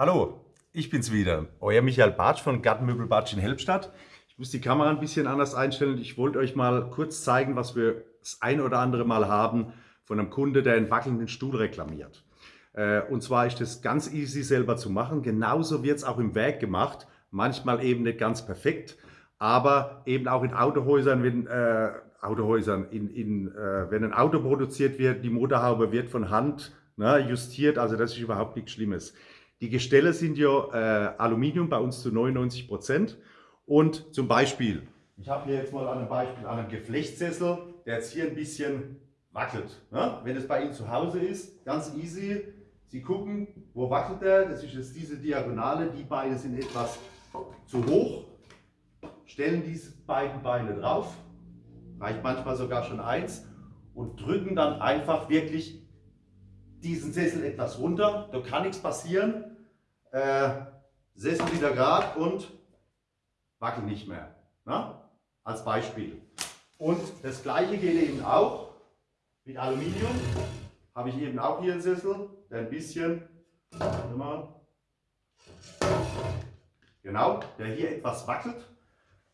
Hallo, ich bin's wieder, euer Michael Bartsch von Gartenmöbel Bartsch in Helbstadt. Ich muss die Kamera ein bisschen anders einstellen. Ich wollte euch mal kurz zeigen, was wir das ein oder andere Mal haben von einem Kunde, der einen wackelnden Stuhl reklamiert. Äh, und zwar ist das ganz easy selber zu machen. Genauso wird es auch im Werk gemacht. Manchmal eben nicht ganz perfekt, aber eben auch in Autohäusern, wenn, äh, Autohäusern, in, in, äh, wenn ein Auto produziert wird, die Motorhaube wird von Hand ne, justiert, also das ist überhaupt nichts Schlimmes. Die Gestelle sind ja äh, Aluminium, bei uns zu 99 Prozent. Und zum Beispiel, ich habe hier jetzt mal ein Beispiel an einem Geflechtssessel, der jetzt hier ein bisschen wackelt. Ne? Wenn es bei Ihnen zu Hause ist, ganz easy. Sie gucken, wo wackelt der? Das ist jetzt diese Diagonale. Die Beine sind etwas zu hoch. Stellen diese beiden Beine drauf, reicht manchmal sogar schon eins, und drücken dann einfach wirklich diesen Sessel etwas runter, da kann nichts passieren. Äh, Sessel wieder gerade und wackel nicht mehr. Na? Als Beispiel. Und das gleiche geht eben auch mit Aluminium. Habe ich eben auch hier einen Sessel, der ein bisschen, mal, genau, der hier etwas wackelt.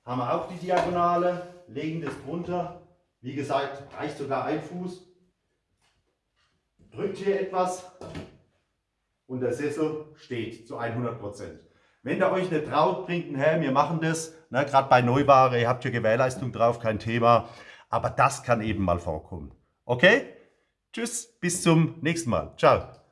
Haben wir auch die Diagonale, legen das drunter. Wie gesagt, reicht sogar ein Fuß, drückt hier etwas und der Sessel steht zu 100% Wenn ihr euch nicht traut, bringt ein Helm, wir machen das, ne, gerade bei Neuware, ihr habt hier Gewährleistung drauf, kein Thema, aber das kann eben mal vorkommen. Okay? Tschüss, bis zum nächsten Mal. Ciao.